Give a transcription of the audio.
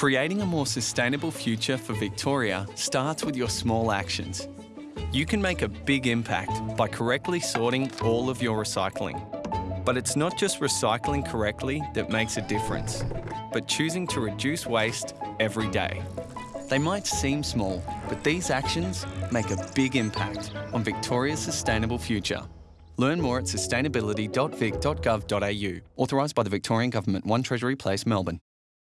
Creating a more sustainable future for Victoria starts with your small actions. You can make a big impact by correctly sorting all of your recycling. But it's not just recycling correctly that makes a difference, but choosing to reduce waste every day. They might seem small, but these actions make a big impact on Victoria's sustainable future. Learn more at sustainability.vic.gov.au. Authorised by the Victorian Government, 1 Treasury Place, Melbourne.